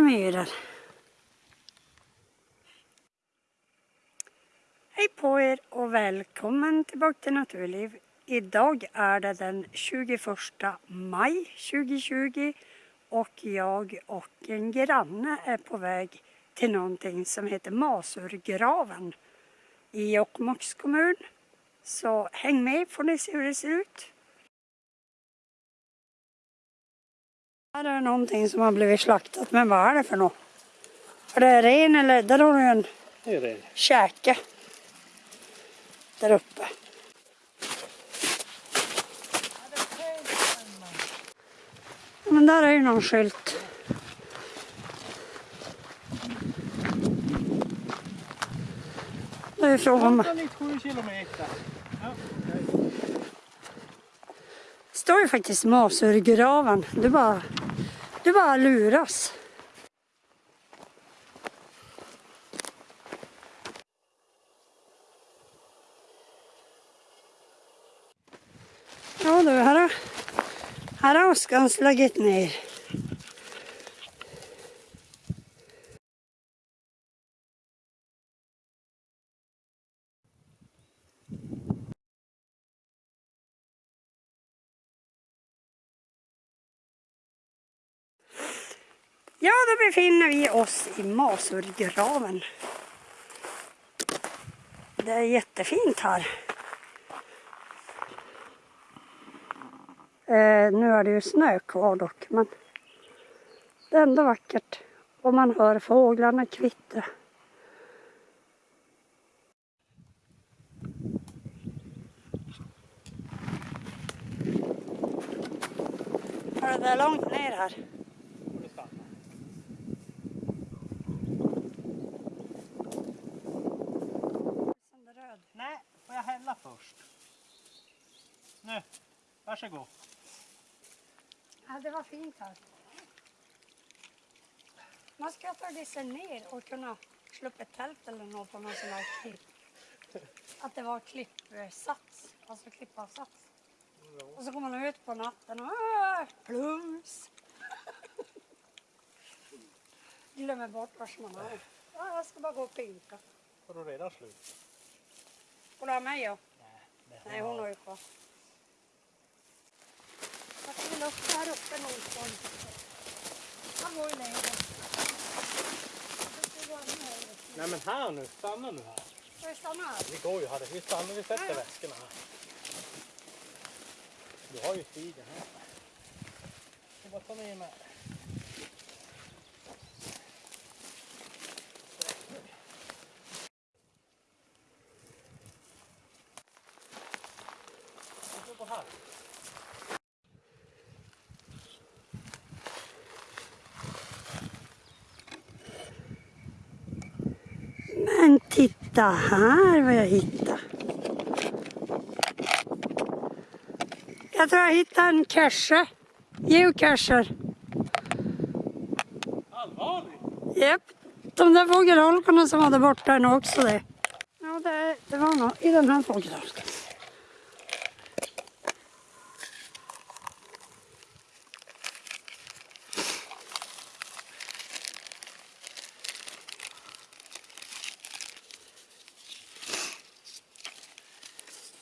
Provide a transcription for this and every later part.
myror. Hej på er och välkommen tillbaka till Naturliv. Idag är det den 21 maj 2020 och jag och en granne är på väg till någonting som heter Masurgraven i Jokkmokks kommun. Så häng med får ni se hur det ser ut. Här är någonting som har blivit slaktat, men vad är det för något? Är det ren eller? Där har du en Det är det. käke. Där uppe. Ja, Men där är ju någon skylt. Det är frågan om... 197 kilometer. Ja, står ju faktiskt Masurgraven. Du bara, du bara luras. Ja du, här har, här har åskan slagit ner. Ja, då befinner vi oss i Masurgraven. Det är jättefint här. Eh, nu är det ju snö kvar dock, men det är ändå vackert. Och man hör fåglarna kvittra. Hör det är långt ner här. får du stanna. Röd. Nej, får jag hälla först? Nu, varsågod. Ja, det var fint här. Man ska tagit sig ner och kunna slå upp ett tält eller något på någon sån här klipp. Att det var klippsats, alltså klippavsats. Och så kommer man ut på natten och plums. Glömmer bort var man är. Ja, jag ska bara gå och pinka. Har du redan slut? Får du ha mig ja? Nej, Nej, hon har ju kvar. Väl upp här uppe någonstans. Han var ju längre. Nej men här nu, stanna nu här. Ska vi stanna här? Vi går ju här, vi stannar, vi sätter Ja, ja. väskorna här. Du har ju stigen här. Jag bara ta med mig. Men titta här vad jag hittade. Jag tror jag hittade en cache. Geocacher. Allvarligt? Japp. De där fågelholkarna som var där borta är nog också det. Ja, det, det var nog i den här fågelholken.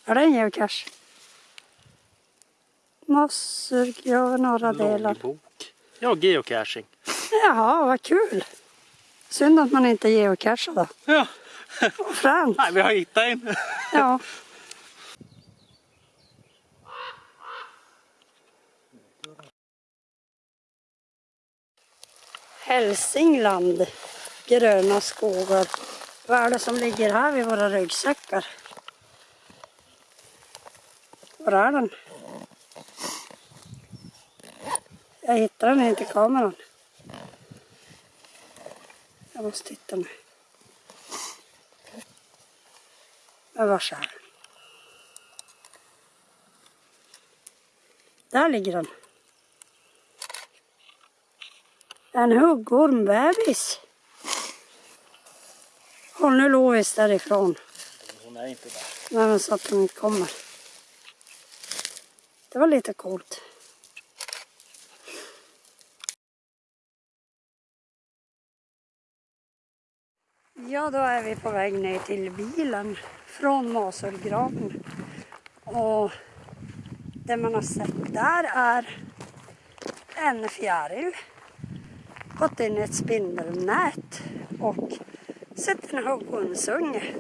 Är det en geocache? Massurgrav norra delar. Loggbok. Ja, geocaching. Jaha, vad kul. Synd att man inte geocachar då. Ja, Vad fränt. nej, vi har hittat en. Ja. Hälsingland, gröna skogar. Vad är det som ligger här vid våra ryggsäckar? Den? Jag hittar den inte i kameran. Jag måste titta nu. Men var är den? Där ligger den. En huggormbebis. Håll nu Lovis därifrån. Hon är inte där. Nej, men så att den inte kommer. Det var lite coolt. Ja, då är vi på väg ner till bilen från Masulgraven. Och det man har sett där är en fjäril. Gått in i ett spindelnät och sett en huggunsunge.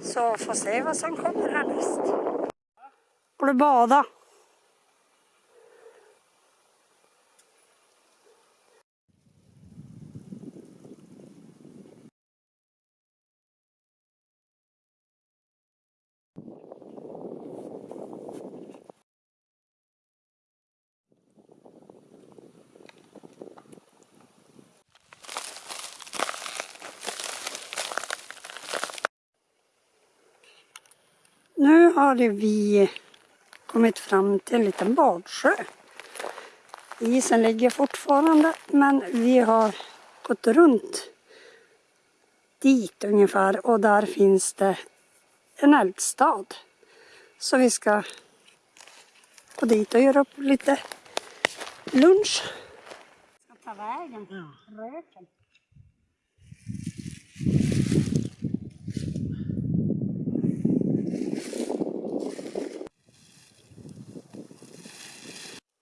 Så får se vad som kommer härnäst. Går du bada? Nu har vi kommit fram till en liten badsjö. Isen ligger fortfarande men vi har gått runt dit ungefär och där finns det en eldstad. Så vi ska gå dit och göra upp lite lunch. Ska ta vägen, röken.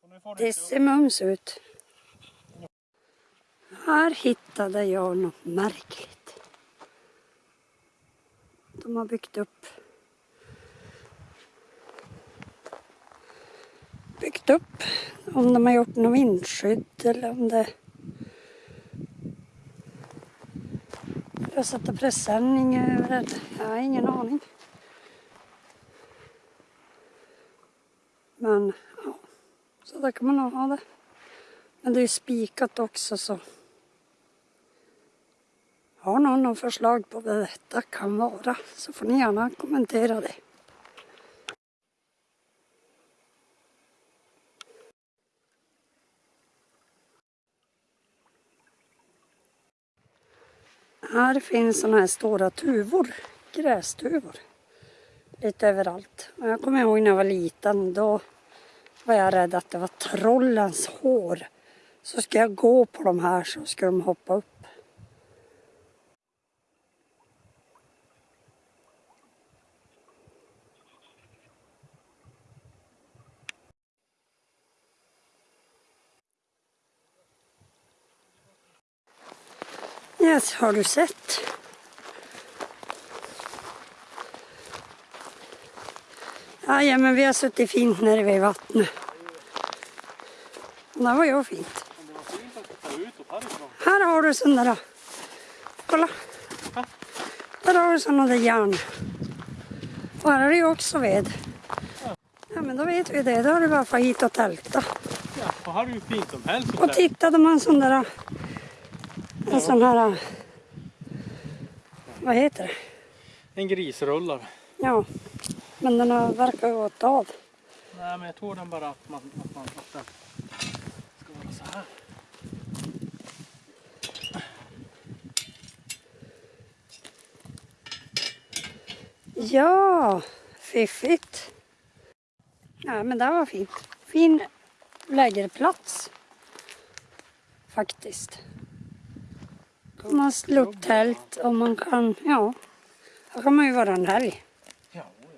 Och nu får du Det ser mums ut. Här hittade jag något märkligt. De har byggt upp byggt upp om de har gjort något vindskydd eller om det att sätta presenning över det. Jag har ingen aning. Men ja, så där kan man nog ha det. Men det är spikat också så. Har någon något förslag på vad detta kan vara så får ni gärna kommentera det. Här finns sådana här stora tuvor, grästuvor. Lite överallt. Jag kommer ihåg när jag var liten, då var jag rädd att det var trollens hår. Så ska jag gå på de här så ska de hoppa upp. Yes, har du sett? Ja, men vi har suttit fint nere vid vattnet. Och det var ju fint. Här har du sådana där. Kolla. Där har du sådana där järn. Och här är det ju också ved. Ja men då vet vi det. Då är det bara att få hit och tälta. Ja, och här är ju fint som helst. Och tittade man sån där... En sån här... Vad heter det? En grisrullare. Ja. Men den har verkar ha gått av. Nej, men jag tror den bara att man, att man att den ska vara så här. Ja, fiffigt. Ja, men det var fint. Fin lägerplats. Faktiskt. Man slår tält och man kan, ja. Här kan man ju vara en helg. Ja, ja.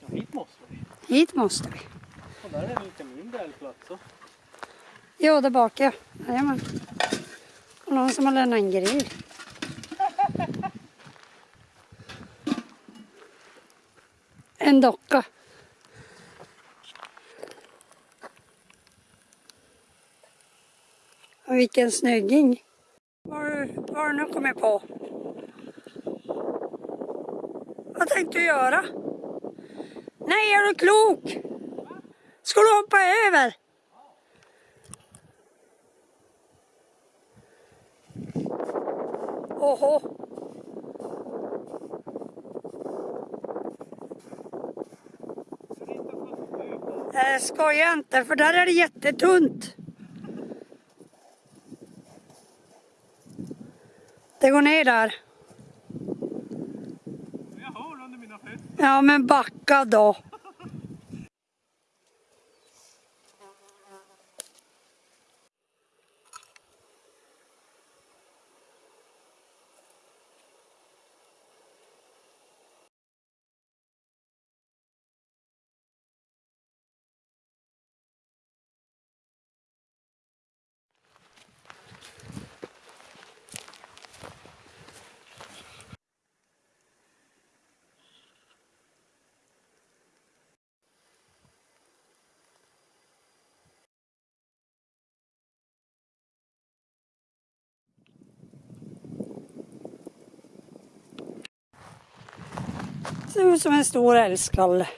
ja, hit måste vi. Hit måste vi. Och där är det lite mindre älgplats. så. Jo, där bak ja. Jajamän. Och någon som har lämnat en grill. En docka. Och vilken snygging. Vad har du nu kommit på? Vad tänkte du göra? Nej, är du klok? Ska du hoppa över? Oho. Jag skojar inte, för där är det jättetunt. Det går ner där. Jag har under mina fötter. Ja, men backa då. Ser ut som en stor älgskalle.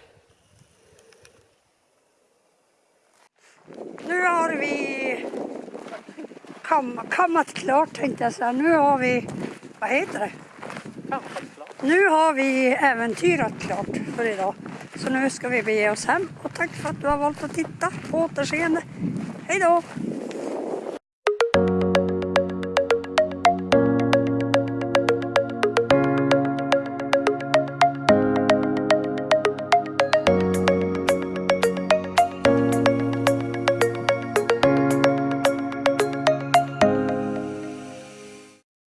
Nu har vi kam, kammat klart tänkte jag säga. Nu har vi, vad heter det? Nu har vi äventyrat klart för idag. Så nu ska vi bege oss hem och tack för att du har valt att titta. På återseende. Hej då!